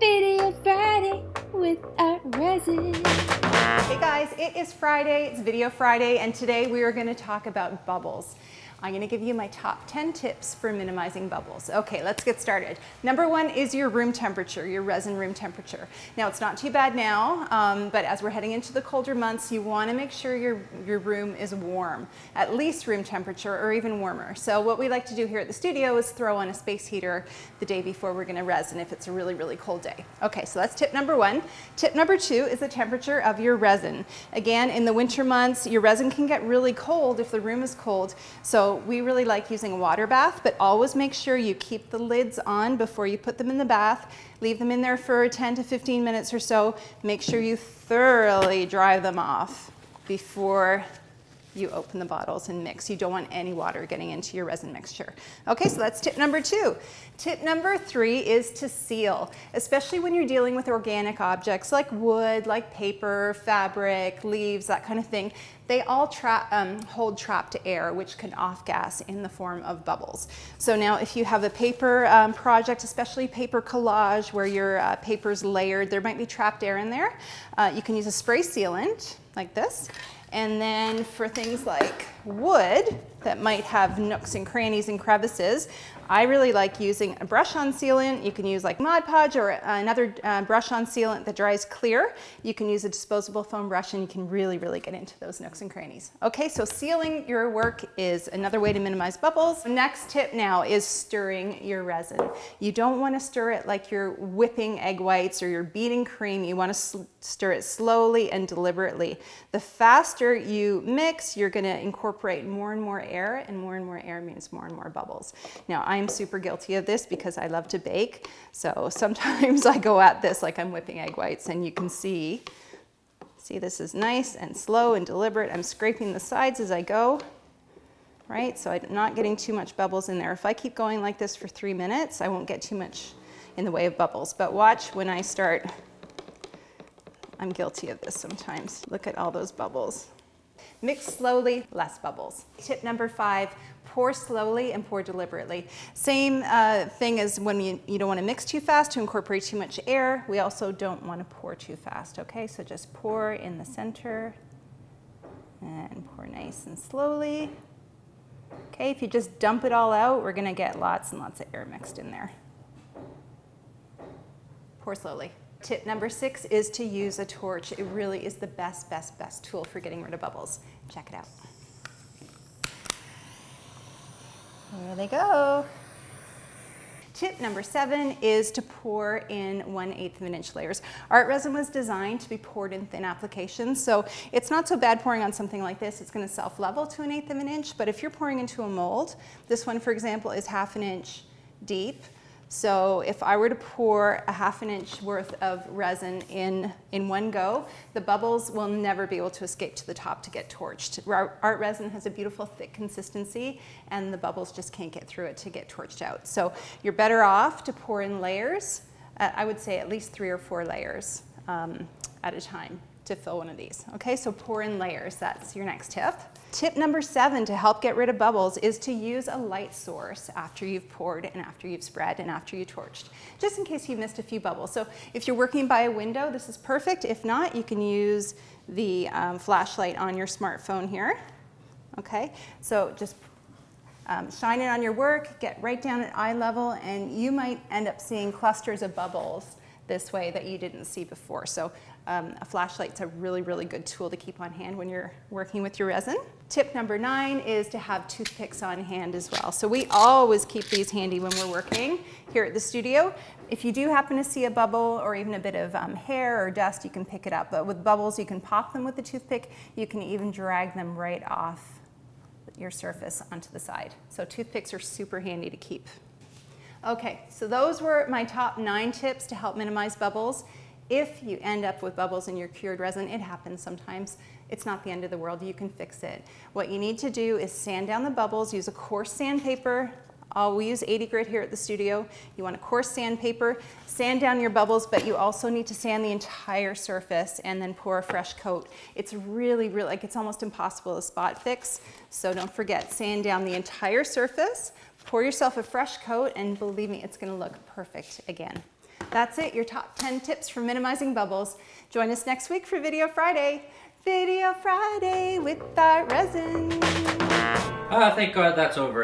Video Friday with Art Resin. Hey guys, it is Friday, it's Video Friday, and today we are gonna talk about bubbles. I'm gonna give you my top 10 tips for minimizing bubbles. Okay, let's get started. Number one is your room temperature, your resin room temperature. Now it's not too bad now, um, but as we're heading into the colder months, you wanna make sure your, your room is warm, at least room temperature or even warmer. So what we like to do here at the studio is throw on a space heater the day before we're gonna resin if it's a really, really cold day. Okay, so that's tip number one. Tip number two is the temperature of your resin. Again, in the winter months, your resin can get really cold if the room is cold. So we really like using a water bath, but always make sure you keep the lids on before you put them in the bath. Leave them in there for 10 to 15 minutes or so. Make sure you thoroughly dry them off before you open the bottles and mix. You don't want any water getting into your resin mixture. Okay, so that's tip number two. Tip number three is to seal, especially when you're dealing with organic objects like wood, like paper, fabric, leaves, that kind of thing. They all tra um, hold trapped air, which can off-gas in the form of bubbles. So now if you have a paper um, project, especially paper collage, where your uh, paper's layered, there might be trapped air in there. Uh, you can use a spray sealant like this and then for things like wood that might have nooks and crannies and crevices, I really like using a brush-on sealant. You can use like Mod Podge or another uh, brush-on sealant that dries clear. You can use a disposable foam brush and you can really, really get into those nooks and crannies. Okay, so sealing your work is another way to minimize bubbles. Next tip now is stirring your resin. You don't want to stir it like you're whipping egg whites or you're beating cream. You want to stir it slowly and deliberately. The faster you mix, you're going to incorporate more and more air and more and more air means more and more bubbles. Now, I'm super guilty of this because I love to bake. So sometimes I go at this like I'm whipping egg whites and you can see, see this is nice and slow and deliberate. I'm scraping the sides as I go, right? So I'm not getting too much bubbles in there. If I keep going like this for three minutes, I won't get too much in the way of bubbles. But watch when I start, I'm guilty of this sometimes. Look at all those bubbles. Mix slowly, less bubbles. Tip number five, pour slowly and pour deliberately. Same uh, thing as when you, you don't want to mix too fast to incorporate too much air. We also don't want to pour too fast, okay? So just pour in the center and pour nice and slowly. Okay, if you just dump it all out, we're gonna get lots and lots of air mixed in there. Pour slowly. Tip number six is to use a torch. It really is the best, best, best tool for getting rid of bubbles. Check it out. There they go. Tip number seven is to pour in 1 8 of an inch layers. Art resin was designed to be poured in thin applications, so it's not so bad pouring on something like this. It's gonna self-level to an eighth of an inch, but if you're pouring into a mold, this one, for example, is half an inch deep. So if I were to pour a half an inch worth of resin in, in one go, the bubbles will never be able to escape to the top to get torched. Art resin has a beautiful thick consistency and the bubbles just can't get through it to get torched out. So you're better off to pour in layers, uh, I would say at least three or four layers um, at a time to fill one of these. Okay, so pour in layers, that's your next tip. Tip number seven to help get rid of bubbles is to use a light source after you've poured and after you've spread and after you torched, just in case you missed a few bubbles. So if you're working by a window, this is perfect. If not, you can use the um, flashlight on your smartphone here. Okay, so just um, shine it on your work, get right down at eye level, and you might end up seeing clusters of bubbles this way that you didn't see before. So um, a flashlight's a really, really good tool to keep on hand when you're working with your resin. Tip number nine is to have toothpicks on hand as well. So we always keep these handy when we're working here at the studio. If you do happen to see a bubble or even a bit of um, hair or dust, you can pick it up. But with bubbles, you can pop them with the toothpick. You can even drag them right off your surface onto the side. So toothpicks are super handy to keep. Okay, so those were my top nine tips to help minimize bubbles. If you end up with bubbles in your cured resin, it happens sometimes. It's not the end of the world, you can fix it. What you need to do is sand down the bubbles, use a coarse sandpaper. Uh, we use 80 grit here at the studio. You want a coarse sandpaper, sand down your bubbles, but you also need to sand the entire surface and then pour a fresh coat. It's really, really, like it's almost impossible to spot fix. So don't forget, sand down the entire surface, Pour yourself a fresh coat and believe me, it's gonna look perfect again. That's it, your top 10 tips for minimizing bubbles. Join us next week for Video Friday. Video Friday with Art Resin. Ah, thank God that's over.